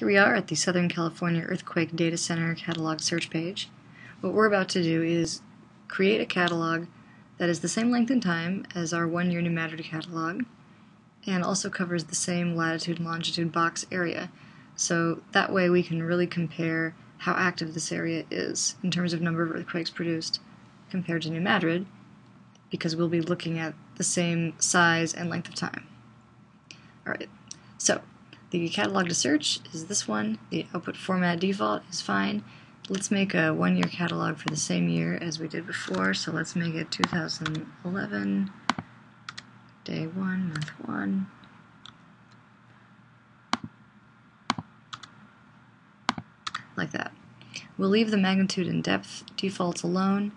Here we are at the Southern California Earthquake Data Center catalog search page. What we're about to do is create a catalog that is the same length and time as our one-year New Madrid catalog and also covers the same latitude and longitude box area. So that way we can really compare how active this area is in terms of number of earthquakes produced compared to New Madrid because we'll be looking at the same size and length of time. Alright, so the catalog to search is this one. The output format default is fine. Let's make a one-year catalog for the same year as we did before. So let's make it 2011, day one, month one. Like that. We'll leave the magnitude and depth defaults alone.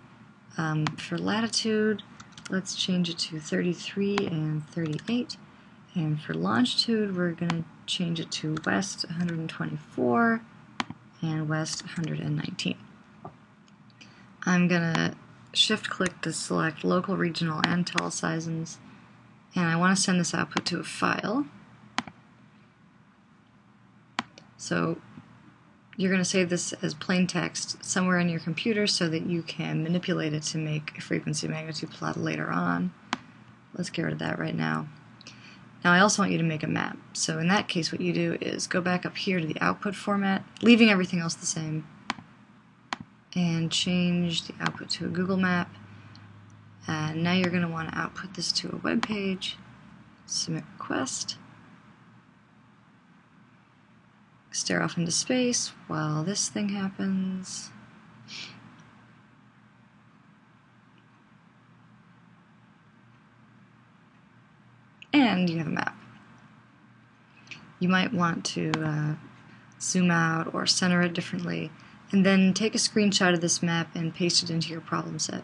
Um, for latitude, let's change it to 33 and 38. And for longitude, we're going to change it to west 124 and west 119. I'm going to shift click to select local, regional, and teleseisms, and I want to send this output to a file. So you're going to save this as plain text somewhere in your computer so that you can manipulate it to make a frequency magnitude plot later on. Let's get rid of that right now. Now I also want you to make a map. So in that case what you do is go back up here to the output format, leaving everything else the same, and change the output to a Google map. And now you're going to want to output this to a web page, submit request, stare off into space while this thing happens. And you have a map. You might want to uh, zoom out or center it differently, and then take a screenshot of this map and paste it into your problem set.